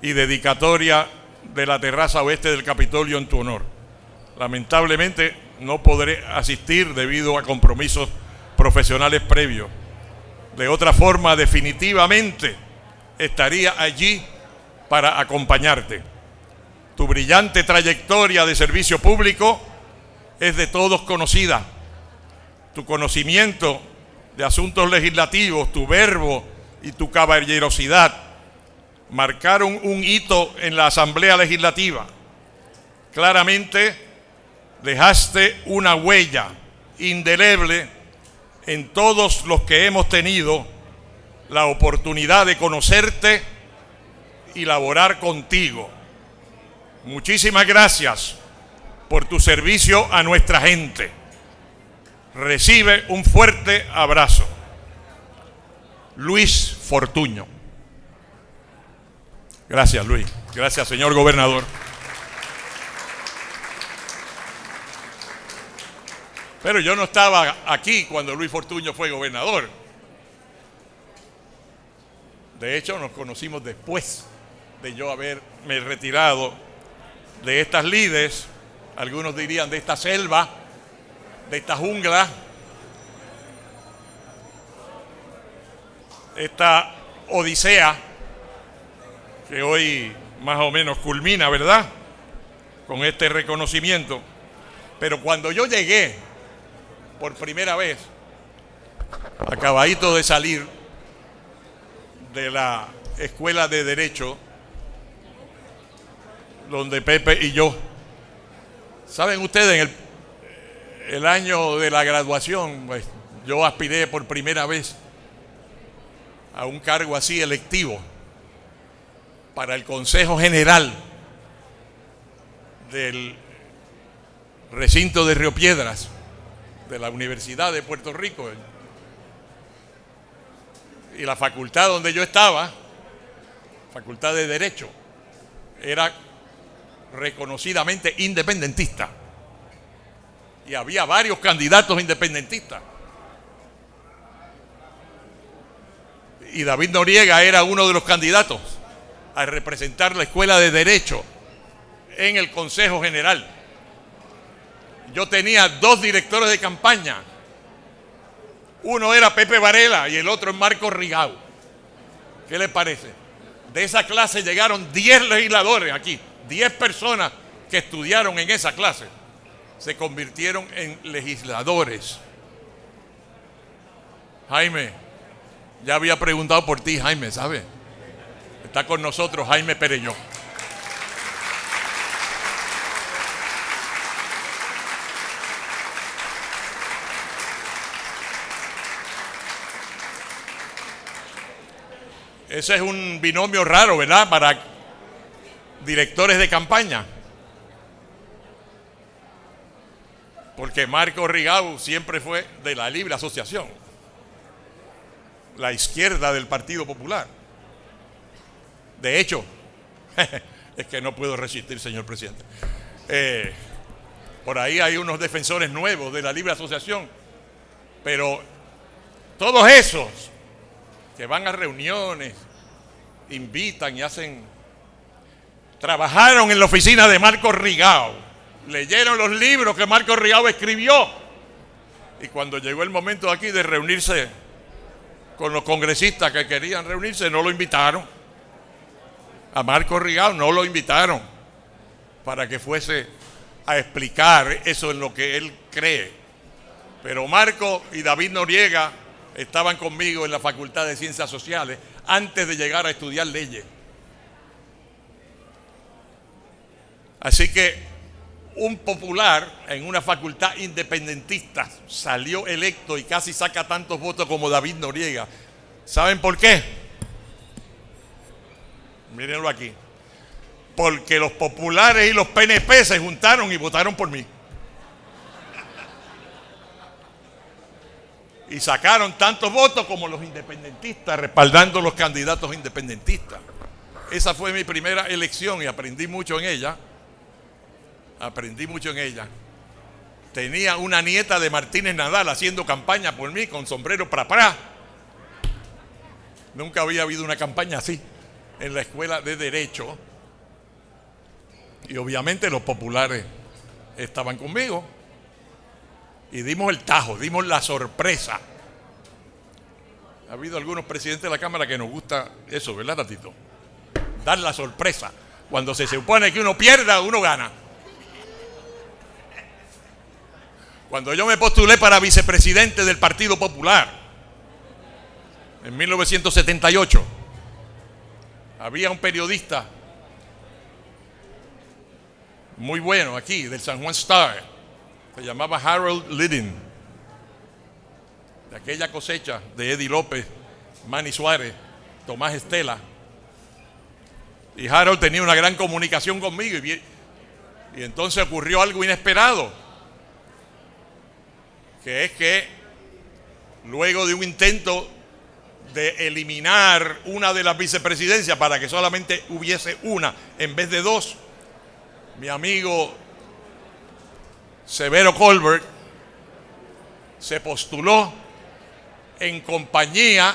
y dedicatoria de la terraza oeste del Capitolio en tu honor. Lamentablemente no podré asistir debido a compromisos profesionales previos. De otra forma, definitivamente estaría allí para acompañarte. Tu brillante trayectoria de servicio público es de todos conocida. Tu conocimiento de asuntos legislativos, tu verbo y tu caballerosidad marcaron un hito en la Asamblea Legislativa. Claramente dejaste una huella indeleble en todos los que hemos tenido la oportunidad de conocerte y laborar contigo. Muchísimas gracias por tu servicio a nuestra gente. Recibe un fuerte abrazo. Luis Fortuño. Gracias, Luis. Gracias, señor gobernador. Pero yo no estaba aquí cuando Luis Fortuño fue gobernador. De hecho, nos conocimos después de yo haberme retirado de estas lides, algunos dirían de esta selva, de esta jungla, esta odisea que hoy más o menos culmina, ¿verdad? Con este reconocimiento. Pero cuando yo llegué por primera vez, acabadito de salir de la escuela de derecho, donde Pepe y yo, saben ustedes, en el, el año de la graduación, pues, yo aspiré por primera vez a un cargo así electivo para el Consejo General del recinto de Río Piedras de la Universidad de Puerto Rico y la facultad donde yo estaba, facultad de Derecho, era reconocidamente independentista. Y había varios candidatos independentistas. Y David Noriega era uno de los candidatos a representar la Escuela de Derecho en el Consejo General. Yo tenía dos directores de campaña. Uno era Pepe Varela y el otro es Marco Rigau. ¿Qué les parece? De esa clase llegaron 10 legisladores aquí, 10 personas que estudiaron en esa clase. Se convirtieron en legisladores. Jaime, ya había preguntado por ti, Jaime, ¿sabe? Está con nosotros Jaime Pereño. Ese es un binomio raro, ¿verdad? Para directores de campaña. Porque Marco Rigau siempre fue de la libre asociación, la izquierda del Partido Popular. De hecho, es que no puedo resistir, señor presidente. Eh, por ahí hay unos defensores nuevos de la libre asociación, pero todos esos que van a reuniones, invitan y hacen... Trabajaron en la oficina de Marco Rigao, leyeron los libros que Marco Rigao escribió. Y cuando llegó el momento aquí de reunirse con los congresistas que querían reunirse, no lo invitaron. A Marco Rigao no lo invitaron para que fuese a explicar eso en lo que él cree. Pero Marco y David Noriega estaban conmigo en la Facultad de Ciencias Sociales antes de llegar a estudiar leyes. Así que un popular en una facultad independentista salió electo y casi saca tantos votos como David Noriega. ¿Saben por qué? Mírenlo aquí. Porque los populares y los PNP se juntaron y votaron por mí. Y sacaron tantos votos como los independentistas, respaldando los candidatos independentistas. Esa fue mi primera elección y aprendí mucho en ella. Aprendí mucho en ella. Tenía una nieta de Martínez Nadal haciendo campaña por mí con sombrero para para. Nunca había habido una campaña así en la escuela de Derecho. Y obviamente los populares estaban conmigo. Y dimos el tajo, dimos la sorpresa. Ha habido algunos presidentes de la Cámara que nos gusta eso, ¿verdad, Tatito? Dar la sorpresa. Cuando se supone que uno pierda, uno gana. Cuando yo me postulé para vicepresidente del Partido Popular, en 1978, había un periodista muy bueno aquí, del San Juan Star, se llamaba Harold Lidding, de aquella cosecha de Eddie López, Manny Suárez, Tomás Estela. Y Harold tenía una gran comunicación conmigo y, y entonces ocurrió algo inesperado, que es que luego de un intento de eliminar una de las vicepresidencias para que solamente hubiese una en vez de dos, mi amigo Severo Colbert se postuló en compañía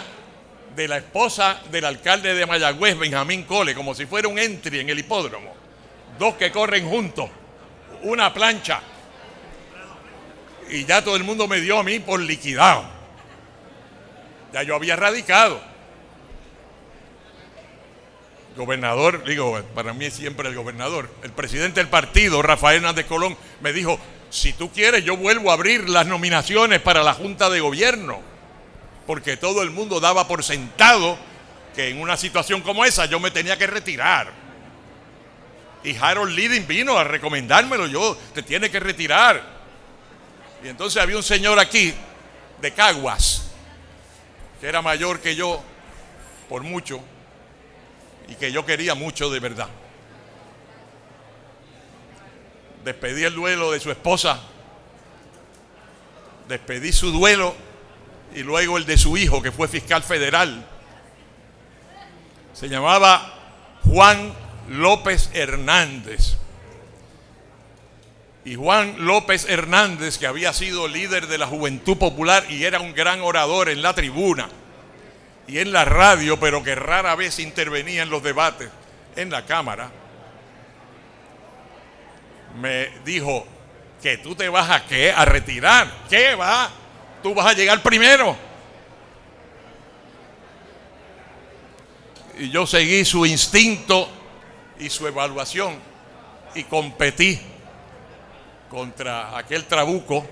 de la esposa del alcalde de Mayagüez, Benjamín Cole, como si fuera un entry en el hipódromo. Dos que corren juntos, una plancha. Y ya todo el mundo me dio a mí por liquidado. Ya yo había radicado. Gobernador, digo, para mí es siempre el gobernador. El presidente del partido, Rafael Hernández Colón, me dijo, si tú quieres, yo vuelvo a abrir las nominaciones para la Junta de Gobierno. Porque todo el mundo daba por sentado que en una situación como esa yo me tenía que retirar. Y Harold Leading vino a recomendármelo, yo, te tiene que retirar. Y entonces había un señor aquí, de Caguas, que era mayor que yo por mucho, y que yo quería mucho de verdad. Despedí el duelo de su esposa, despedí su duelo y luego el de su hijo, que fue fiscal federal. Se llamaba Juan López Hernández. Y Juan López Hernández, que había sido líder de la Juventud Popular y era un gran orador en la tribuna y en la radio, pero que rara vez intervenía en los debates en la Cámara, me dijo que tú te vas a qué? A retirar. ¿Qué va? Tú vas a llegar primero. Y yo seguí su instinto y su evaluación y competí contra aquel trabuco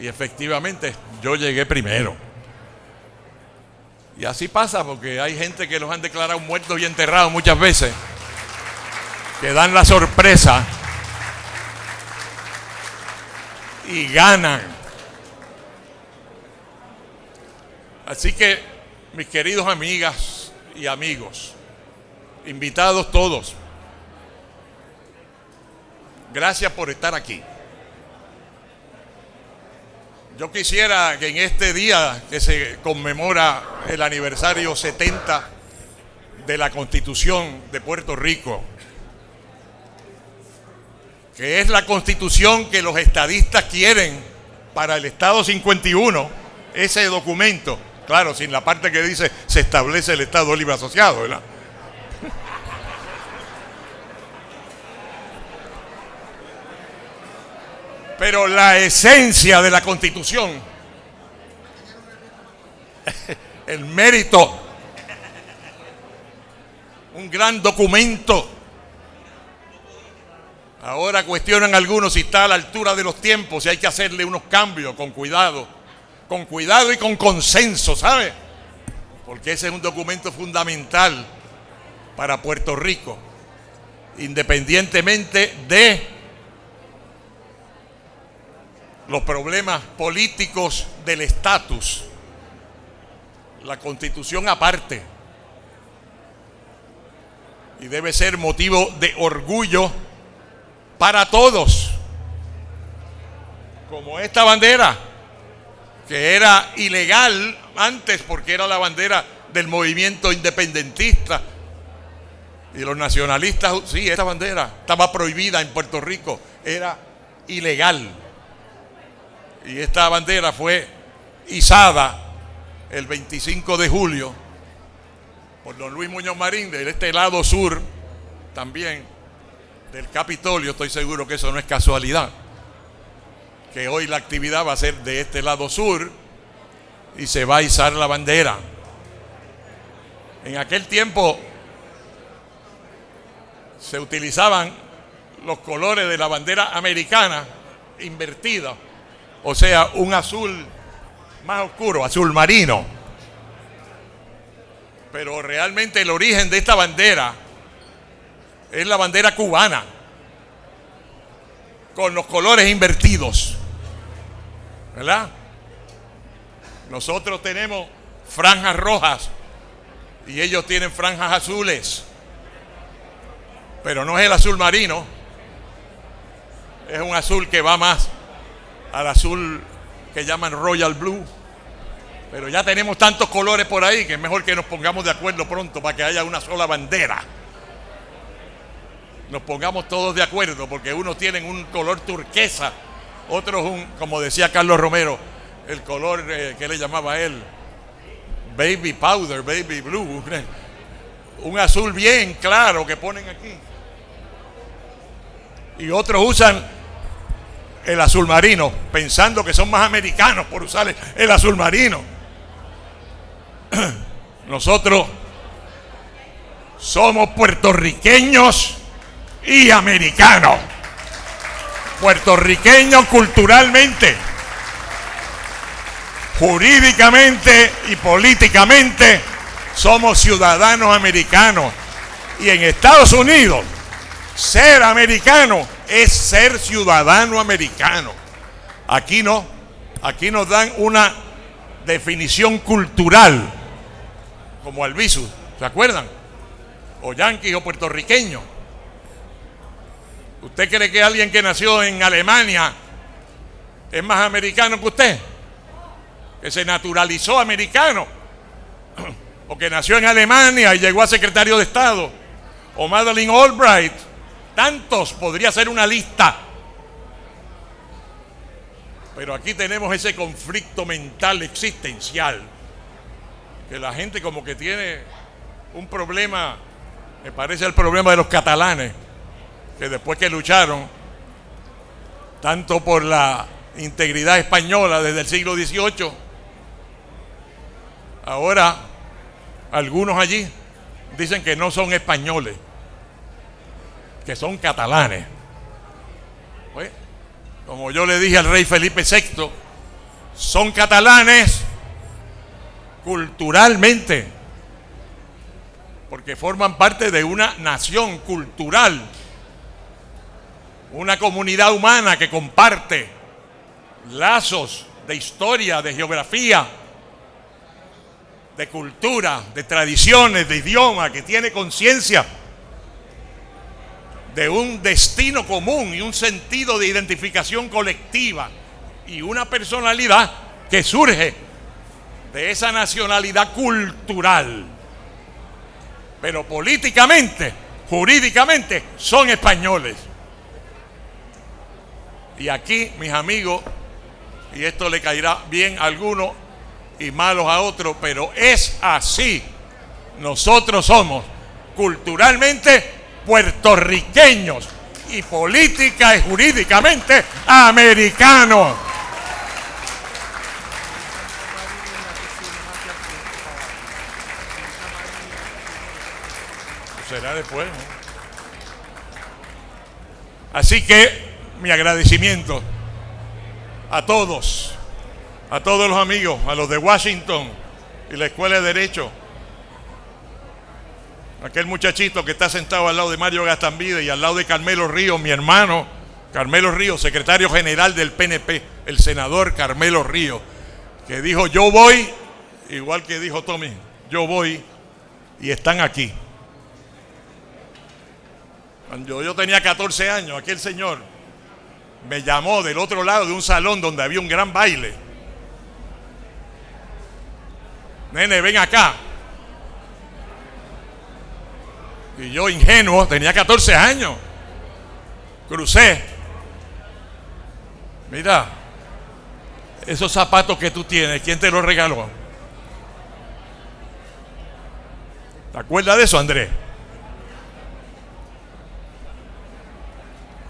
y efectivamente yo llegué primero. Y así pasa porque hay gente que los han declarado muertos y enterrados muchas veces, que dan la sorpresa y ganan. Así que, mis queridos amigas y amigos, invitados todos, gracias por estar aquí. Yo quisiera que en este día que se conmemora el aniversario 70 de la Constitución de Puerto Rico, que es la constitución que los estadistas quieren para el Estado 51, ese documento, claro, sin la parte que dice se establece el Estado libre asociado, ¿verdad? Pero la esencia de la constitución, el mérito, un gran documento. Ahora cuestionan algunos si está a la altura de los tiempos, si hay que hacerle unos cambios con cuidado, con cuidado y con consenso, ¿sabe? Porque ese es un documento fundamental para Puerto Rico, independientemente de los problemas políticos del estatus, la constitución aparte, y debe ser motivo de orgullo para todos, como esta bandera, que era ilegal antes porque era la bandera del movimiento independentista. Y los nacionalistas, sí, esta bandera estaba prohibida en Puerto Rico, era ilegal. Y esta bandera fue izada el 25 de julio por don Luis Muñoz Marín de este lado sur también del Capitolio. Estoy seguro que eso no es casualidad. Que hoy la actividad va a ser de este lado sur y se va a izar la bandera. En aquel tiempo se utilizaban los colores de la bandera americana invertida o sea, un azul más oscuro, azul marino. Pero realmente el origen de esta bandera es la bandera cubana, con los colores invertidos. ¿Verdad? Nosotros tenemos franjas rojas y ellos tienen franjas azules. Pero no es el azul marino, es un azul que va más al azul que llaman Royal Blue. Pero ya tenemos tantos colores por ahí que es mejor que nos pongamos de acuerdo pronto para que haya una sola bandera. Nos pongamos todos de acuerdo porque unos tienen un color turquesa, otro es un, como decía Carlos Romero, el color eh, que le llamaba a él, baby powder, baby blue, un azul bien claro que ponen aquí. Y otros usan el azul marino, pensando que son más americanos por usar el, azul marino. Nosotros somos puertorriqueños y americanos. Puertorriqueños culturalmente, jurídicamente y políticamente somos ciudadanos americanos. Y en Estados Unidos, ser americano es ser ciudadano americano. Aquí no, aquí nos dan una definición cultural, como Albizu, ¿se acuerdan? O yanqui o puertorriqueño. ¿Usted cree que alguien que nació en Alemania es más americano que usted? Que se naturalizó americano. O que nació en Alemania y llegó a secretario de Estado. O Madeleine Albright. Tantos, podría ser una lista. Pero aquí tenemos ese conflicto mental existencial. Que la gente como que tiene un problema, me parece el problema de los catalanes que después que lucharon tanto por la integridad española desde el siglo XVIII, ahora algunos allí dicen que no son españoles, que son catalanes. Como yo le dije al rey Felipe VI, son catalanes culturalmente, porque forman parte de una nación cultural una comunidad humana que comparte lazos de historia, de geografía, de cultura, de tradiciones, de idioma, que tiene conciencia de un destino común y un sentido de identificación colectiva y una personalidad que surge de esa nacionalidad cultural. Pero políticamente, jurídicamente, son españoles. Y aquí, mis amigos, y esto le caerá bien a algunos y malos a otros, pero es así. Nosotros somos culturalmente puertorriqueños y política y jurídicamente americanos. Será después. Así que mi agradecimiento a todos, a todos los amigos, a los de Washington y la Escuela de Derecho, aquel muchachito que está sentado al lado de Mario Gastambide y al lado de Carmelo Ríos, mi hermano, Carmelo Ríos, secretario general del PNP, el senador Carmelo Ríos, que dijo yo voy, igual que dijo Tommy, yo voy y están aquí. Cuando yo tenía 14 años, aquel señor me llamó del otro lado de un salón donde había un gran baile. Nene, ven acá. Y yo, ingenuo, tenía 14 años. Crucé. Mira, esos zapatos que tú tienes, ¿quién te los regaló? ¿Te acuerdas de eso, Andrés?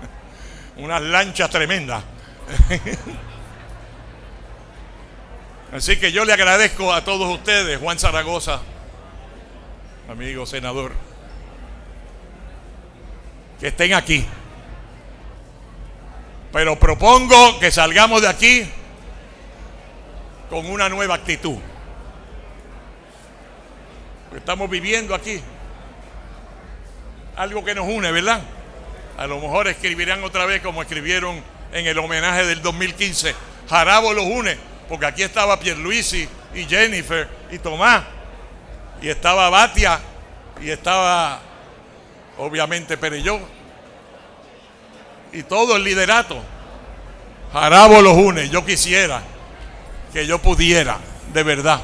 unas lanchas tremendas. Así que yo le agradezco a todos ustedes, Juan Zaragoza, amigo senador, que estén aquí. Pero propongo que salgamos de aquí con una nueva actitud. Estamos viviendo aquí algo que nos une, ¿verdad? A lo mejor escribirán otra vez como escribieron en el homenaje del 2015. Jarabo los une, porque aquí estaba Pierluisi y Jennifer y Tomás, y estaba Batia, y estaba obviamente Perelló, y todo el liderato. Jarabo los une. Yo quisiera que yo pudiera, de verdad,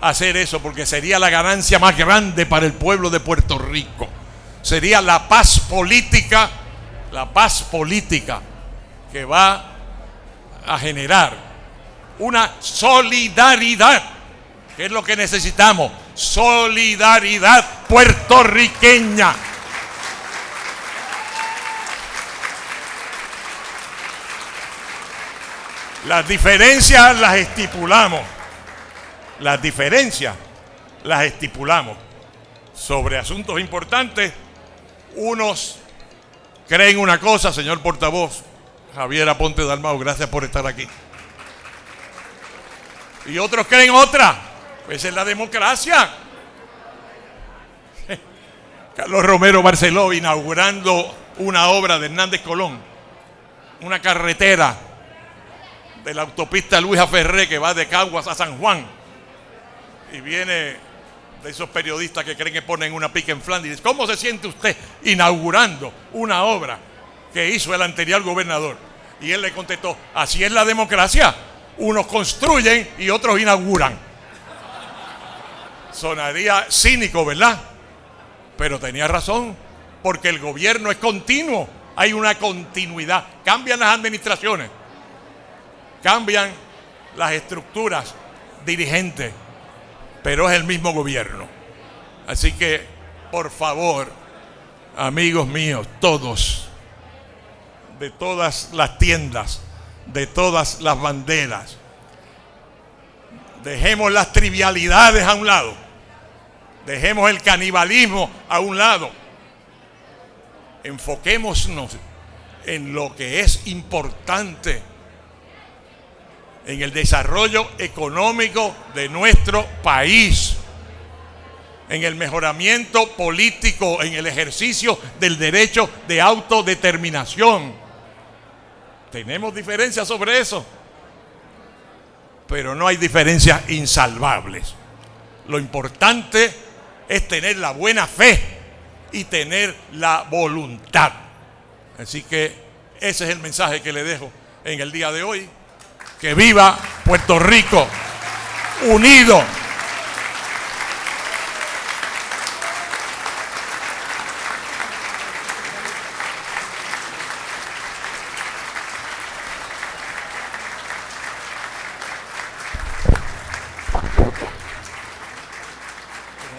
hacer eso, porque sería la ganancia más grande para el pueblo de Puerto Rico sería la paz política, la paz política que va a generar una solidaridad, que es lo que necesitamos, solidaridad puertorriqueña. Las diferencias las estipulamos. Las diferencias las estipulamos. Sobre asuntos importantes, unos creen una cosa, señor portavoz, Javier Aponte Dalmau, gracias por estar aquí. Y otros creen otra. Esa es la democracia. Carlos Romero Barceló inaugurando una obra de Hernández Colón, una carretera de la autopista Luisa Ferré que va de Caguas a San Juan. Y viene de esos periodistas que creen que ponen una pica en Flanders. ¿Cómo se siente usted inaugurando una obra que hizo el anterior gobernador? Y él le contestó, así es la democracia. Unos construyen y otros inauguran. Sonaría cínico, ¿verdad? Pero tenía razón, porque el gobierno es continuo, hay una continuidad. Cambian las administraciones, cambian las estructuras dirigentes, pero es el mismo gobierno. Así que, por favor, amigos míos, todos, de todas las tiendas, de todas las banderas, dejemos las trivialidades a un lado, dejemos el canibalismo a un lado, enfoquémonos en lo que es importante en el desarrollo económico de nuestro país, en el mejoramiento político, en el ejercicio del derecho de autodeterminación. Tenemos diferencias sobre eso, pero no hay diferencias insalvables. Lo importante es tener la buena fe y tener la voluntad. Así que ese es el mensaje que le dejo en el día de hoy. Que viva Puerto Rico unido. No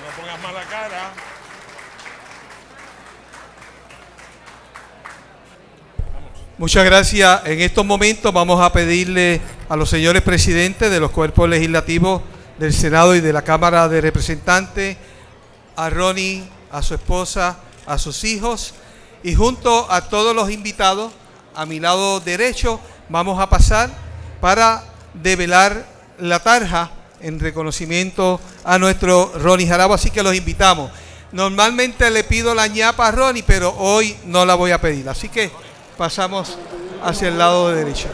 le pongas mala cara. Muchas gracias. En estos momentos vamos a pedirle a los señores presidentes de los cuerpos legislativos del Senado y de la Cámara de Representantes, a Ronnie, a su esposa, a sus hijos y junto a todos los invitados, a mi lado derecho, vamos a pasar para develar la tarja en reconocimiento a nuestro Ronnie Jarabo, así que los invitamos. Normalmente le pido la ñapa a Ronnie, pero hoy no la voy a pedir, así que pasamos hacia el lado derecho.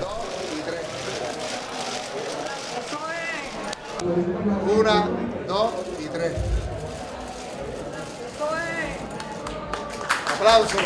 Una, dos y tres. Aplausos.